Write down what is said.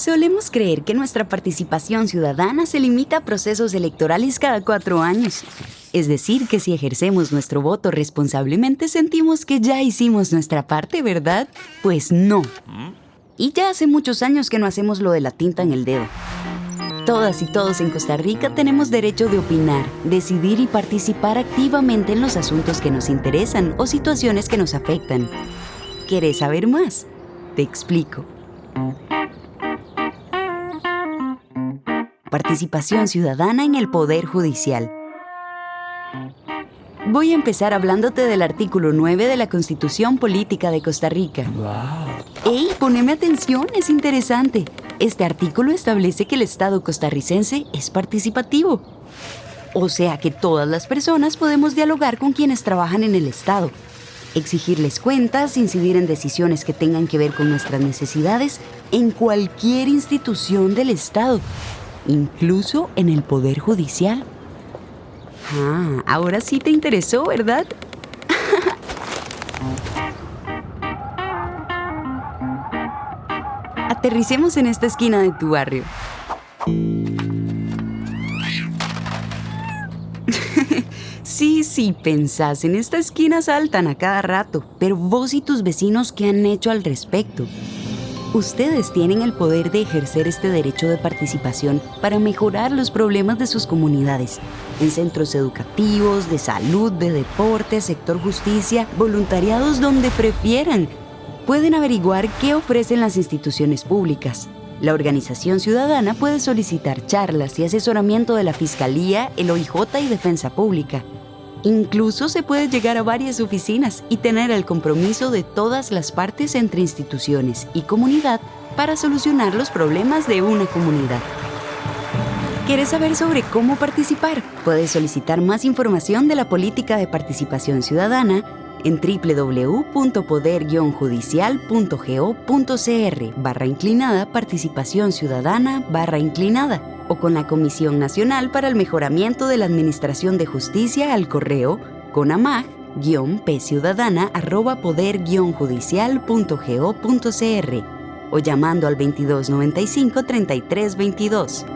Solemos creer que nuestra participación ciudadana se limita a procesos electorales cada cuatro años. Es decir, que si ejercemos nuestro voto responsablemente sentimos que ya hicimos nuestra parte, ¿verdad? Pues no. Y ya hace muchos años que no hacemos lo de la tinta en el dedo. Todas y todos en Costa Rica tenemos derecho de opinar, decidir y participar activamente en los asuntos que nos interesan o situaciones que nos afectan. ¿Quieres saber más? Te explico. Participación ciudadana en el Poder Judicial. Voy a empezar hablándote del artículo 9 de la Constitución Política de Costa Rica. ¡Ey, poneme atención! Es interesante. Este artículo establece que el Estado costarricense es participativo. O sea que todas las personas podemos dialogar con quienes trabajan en el Estado, exigirles cuentas, incidir en decisiones que tengan que ver con nuestras necesidades en cualquier institución del Estado, incluso en el Poder Judicial. Ah, ahora sí te interesó, ¿verdad? Aterricemos en esta esquina de tu barrio. sí, sí, pensás, en esta esquina saltan a cada rato, pero vos y tus vecinos, ¿qué han hecho al respecto? Ustedes tienen el poder de ejercer este derecho de participación para mejorar los problemas de sus comunidades, en centros educativos, de salud, de deporte, sector justicia, voluntariados donde prefieran. Pueden averiguar qué ofrecen las instituciones públicas. La organización ciudadana puede solicitar charlas y asesoramiento de la Fiscalía, el OIJ y Defensa Pública. Incluso se puede llegar a varias oficinas y tener el compromiso de todas las partes entre instituciones y comunidad para solucionar los problemas de una comunidad. ¿Quieres saber sobre cómo participar? Puedes solicitar más información de la política de participación ciudadana en www.poder-judicial.go.cr barra inclinada participación ciudadana barra inclinada o con la Comisión Nacional para el Mejoramiento de la Administración de Justicia al correo conamag-pciudadana poder-judicial.go.cr o llamando al 2295 3322.